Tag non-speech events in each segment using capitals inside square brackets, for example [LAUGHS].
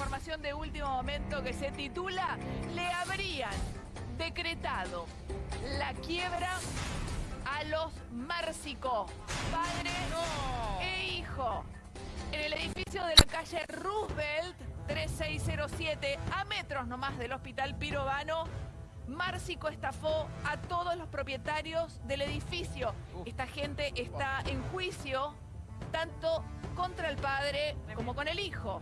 información de último momento que se titula Le habrían decretado la quiebra a los Márcico, padre e hijo. En el edificio de la calle Roosevelt 3607, a metros nomás del hospital Pirovano, Márcico estafó a todos los propietarios del edificio. Esta gente está en juicio tanto contra el padre como con el hijo.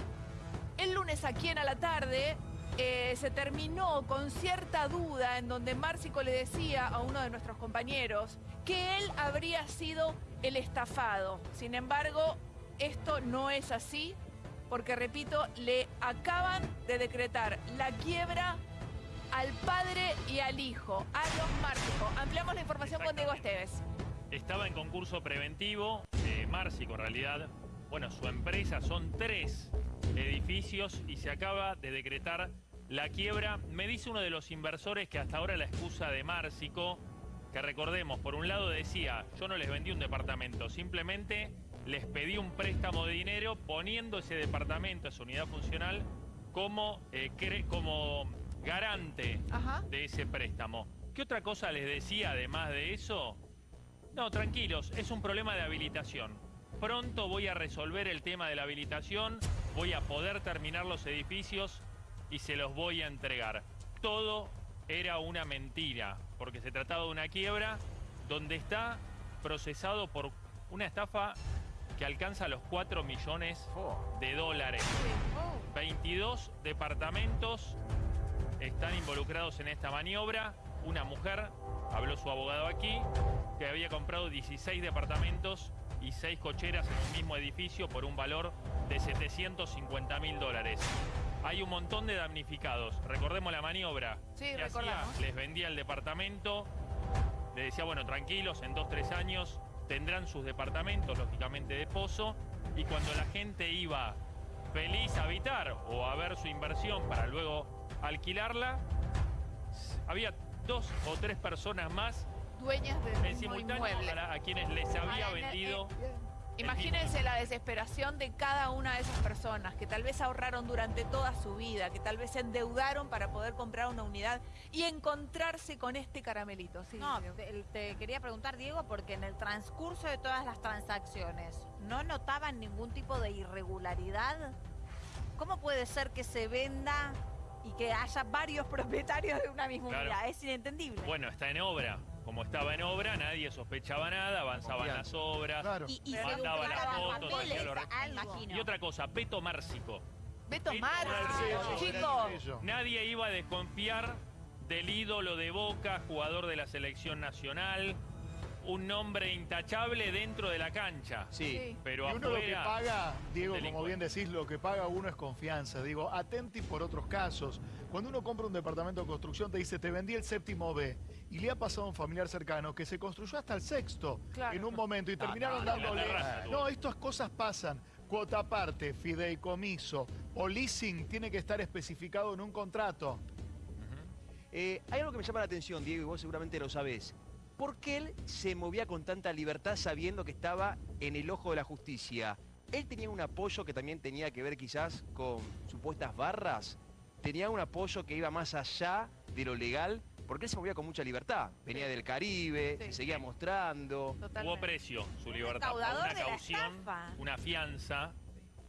El lunes aquí en a la tarde eh, se terminó con cierta duda en donde Márcico le decía a uno de nuestros compañeros que él habría sido el estafado. Sin embargo, esto no es así porque, repito, le acaban de decretar la quiebra al padre y al hijo, a los Márcico. Ampliamos la información con Diego Esteves. Estaba en concurso preventivo, eh, Márcico en realidad, bueno, su empresa son tres edificios y se acaba de decretar la quiebra. Me dice uno de los inversores que hasta ahora la excusa de Márcico, que recordemos, por un lado decía, yo no les vendí un departamento, simplemente les pedí un préstamo de dinero poniendo ese departamento, esa unidad funcional, como, eh, como garante de ese préstamo. ¿Qué otra cosa les decía además de eso? No, tranquilos, es un problema de habilitación. Pronto voy a resolver el tema de la habilitación, voy a poder terminar los edificios y se los voy a entregar. Todo era una mentira, porque se trataba de una quiebra donde está procesado por una estafa que alcanza los 4 millones de dólares. 22 departamentos están involucrados en esta maniobra. Una mujer, habló su abogado aquí, que había comprado 16 departamentos y 6 cocheras en un mismo edificio por un valor de 750 mil dólares. Hay un montón de damnificados. Recordemos la maniobra. Sí, que hacía, les vendía el departamento, le decía, bueno, tranquilos, en 2-3 años tendrán sus departamentos, lógicamente de pozo, y cuando la gente iba feliz a habitar o a ver su inversión para luego alquilarla, había dos o tres personas más dueñas de en simultáneo a, quienes les había vendido. Imagínense la desesperación de cada una de esas personas que tal vez ahorraron durante toda su vida, que tal vez se endeudaron para poder comprar una unidad y encontrarse con este caramelito. no, te, quería preguntar, Diego, porque en el transcurso de todas las transacciones, ¿no notaban ningún tipo de irregularidad? ¿Cómo puede ser que se venda y que haya varios [LAUGHS] propietarios de una misma unidad. Es inentendible. Bueno, está en obra. Como estaba en obra, nadie sospechaba nada, avanzaban las obras, y, y mandaban las fotos, Y otra cosa, Beto Márcico. Beto Márcico, chicos. Nadie iba a desconfiar del ídolo de Boca, jugador de la selección nacional, un nombre intachable dentro de la cancha. Sí, pero y uno lo que paga, Diego, como bien decís, lo que paga uno es confianza. Digo, atenti por otros casos. Cuando uno compra un departamento de construcción, te dice, te vendí el séptimo B. Y le ha pasado a un familiar cercano que se construyó hasta el sexto en un momento y terminaron dándole... No, estas cosas pasan. Cuota aparte, fideicomiso o leasing tiene que estar especificado en un contrato. Eh, hay algo que me llama la atención, Diego, y vos seguramente lo sabés. ¿Por qué él se movía con tanta libertad sabiendo que estaba en el ojo de la justicia? Él tenía un apoyo que también tenía que ver quizás con supuestas barras. Tenía un apoyo que iba más allá de lo legal, porque él se movía con mucha libertad. Venía del Caribe, se seguía mostrando. Hubo precio su libertad. Una caución, una fianza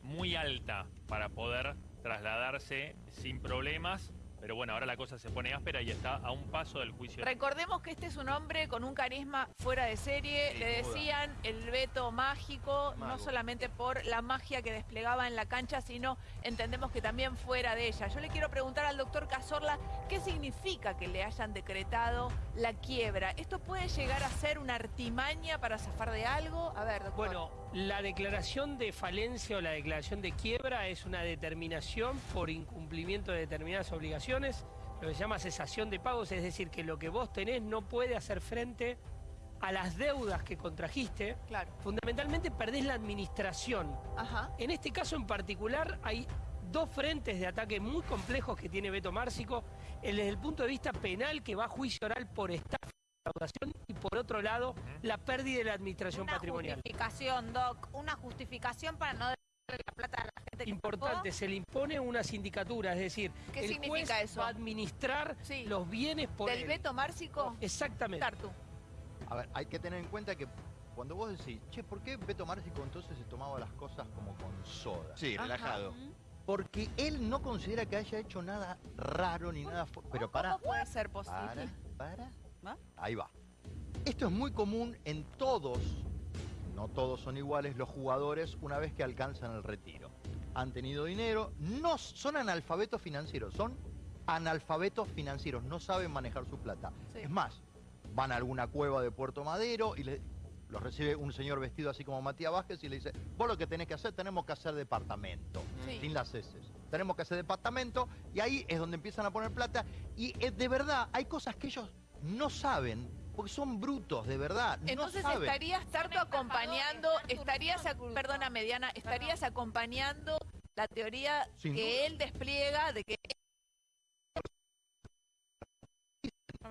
muy alta para poder trasladarse sin problemas pero bueno, ahora la cosa se pone áspera y está a un paso del juicio. Recordemos que este es un hombre con un carisma fuera de serie. Le decían el veto mágico, no solamente por la magia que desplegaba en la cancha, sino entendemos que también fuera de ella. Yo le quiero preguntar al doctor Cazorla qué significa que le hayan decretado la quiebra. ¿Esto puede llegar a ser una artimaña para zafar de algo? A ver, doctor. Bueno, la declaración de falencia o la declaración de quiebra es una determinación por incumplimiento de determinadas obligaciones lo que se llama cesación de pagos, es decir, que lo que vos tenés no puede hacer frente a las deudas que contrajiste. Claro. Fundamentalmente perdés la administración. En este caso en particular hay dos frentes de ataque muy complejos que tiene Beto Márcico. El desde el punto de vista penal, que va a juicio oral por estafa y por otro lado, la pérdida de la administración patrimonial. Una justificación, Doc, una justificación para no la plata a la gente que Importante, se le impone una sindicatura, es decir, ¿Qué el significa juez eso? va a administrar Sí. los bienes por ¿Del él. veto márcico? Exactamente. Tartu. A ver, hay que tener en cuenta que cuando vos decís, che, ¿por qué Beto Márcico entonces se tomaba las cosas como con soda? Sí, Ajá. relajado. Porque él no considera que haya hecho nada raro ni nada... Pero para, ¿Cómo puede ser posible? para. Ahí va. Esto es muy común en todos, no todos son iguales, los jugadores una vez que alcanzan el retiro. Han tenido dinero, no son analfabetos financieros, son analfabetos financieros, no saben manejar su plata. Sí. Es más, van a alguna cueva de Puerto Madero y le- los recibe un señor vestido así como Matías Vázquez y le dice, vos lo que tenés que hacer, tenemos que hacer departamento, Sí. sin las heces. Tenemos que hacer departamento y ahí es donde empiezan a poner plata y eh, de verdad hay cosas que ellos no saben porque son brutos, de verdad. Entonces no saben. estarías Tartu Son acompañando, estarías, no perdona Mediana, estarías acompañando la teoría Sin que duda. él despliega de que No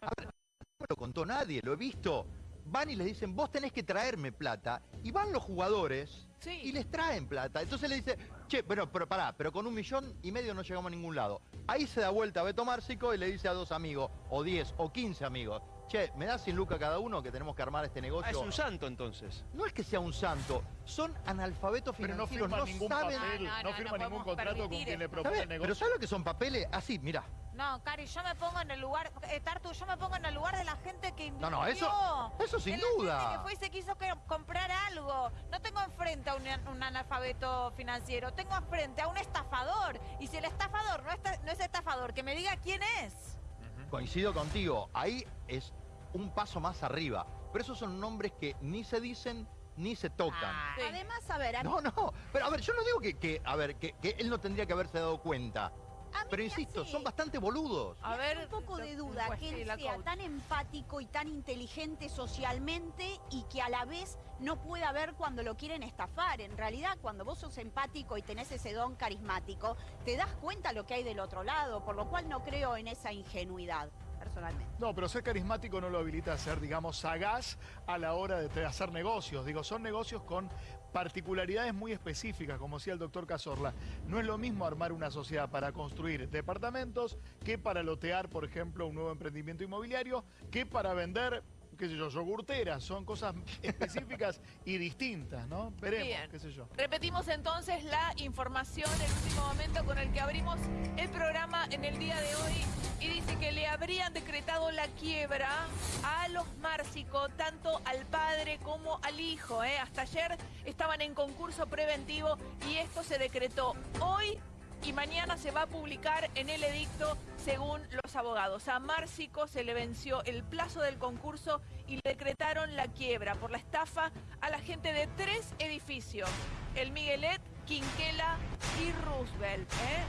me lo contó nadie, lo he visto. Van y les dicen, vos tenés que traerme plata. Y van los jugadores Sí. y les traen plata. Entonces le dice, che, pero, pero pará, pero con un millón y medio no llegamos a ningún lado. Ahí se da vuelta Beto Márcico y le dice a dos amigos, o diez, o quince amigos, che, ¿me das 100 lucas cada uno que tenemos que armar este Ah, negocio? es un santo entonces. No es que sea un santo, son analfabetos Pero no financieros, firma no, ningún saben... papel, No, no, no, no firma podemos ningún contrato con quien le propone el Pero negocio. ¿sabes lo que son papeles? Así, mira. No, Cari, yo me pongo en el lugar, eh, Tartu, yo me pongo en el lugar de la gente que No, no, eso- invirtió, eso sin de la duda. gente que fue y se quiso que- comprar algo. No tengo enfrente a un, un analfabeto financiero, tengo enfrente a un estafador. Y si el estafador no, está- no es estafador, que me diga quién es. Coincido contigo, ahí es un paso más arriba. Pero esos son nombres que ni se dicen ni se tocan. Ah, Sí. Además, a ver, a No, no, pero a ver, yo no digo que, que, a ver, que, que él no tendría que haberse dado cuenta. Pero insisto, hace- son bastante boludos. A me ver, un poco de duda pues, que él sea coach. tan empático y tan inteligente socialmente y que a la vez no pueda ver cuando lo quieren estafar. En realidad, cuando vos sos empático y tenés ese don carismático, te das cuenta lo que hay del otro lado, por lo cual no creo en esa ingenuidad, No, pero ser carismático no lo habilita a ser, digamos, sagaz a la hora de hacer negocios. Digo, son negocios con particularidades muy específicas, como decía el doctor Cazorla. No es lo mismo armar una sociedad para construir departamentos que para lotear, por ejemplo, un nuevo emprendimiento inmobiliario, que para vender, qué sé yo, yogurteras. Son cosas [LAUGHS] específicas y distintas, ¿no? Veremos, Bien. qué sé yo. Repetimos entonces la información, el último momento con el que abrimos el programa en el día de hoy. Y dice que le habrían decretado la quiebra a los Márcico, tanto al padre como al hijo. ¿eh? Hasta ayer estaban en concurso preventivo y esto se decretó hoy y mañana se va a publicar en el edicto según los abogados. A Márcico se le venció el plazo del concurso y le decretaron la quiebra por la estafa a la gente de tres edificios, el Miguelet, Quinquela y Roosevelt. ¿eh?